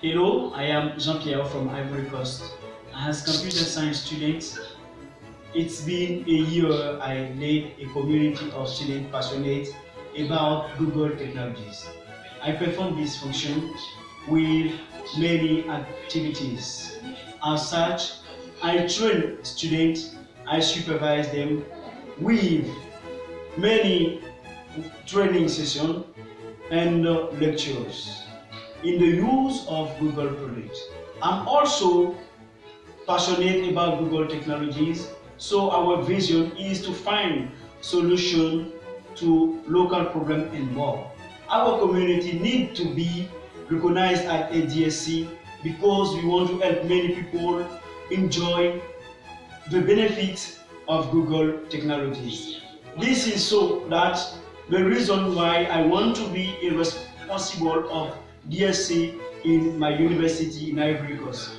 Hello, I am Jean-Pierre from Ivory Coast. As computer science student, it's been a year I led a community of students passionate about Google technologies. I perform this function with many activities. As such, I train students, I supervise them with many training sessions and lectures in the use of Google products. I'm also passionate about Google technologies, so our vision is to find solution to local problems and more. Our community need to be recognized at a DSC because we want to help many people enjoy the benefits of Google technologies. This is so that the reason why I want to be a responsible of DSC in my university in Ivory Coast.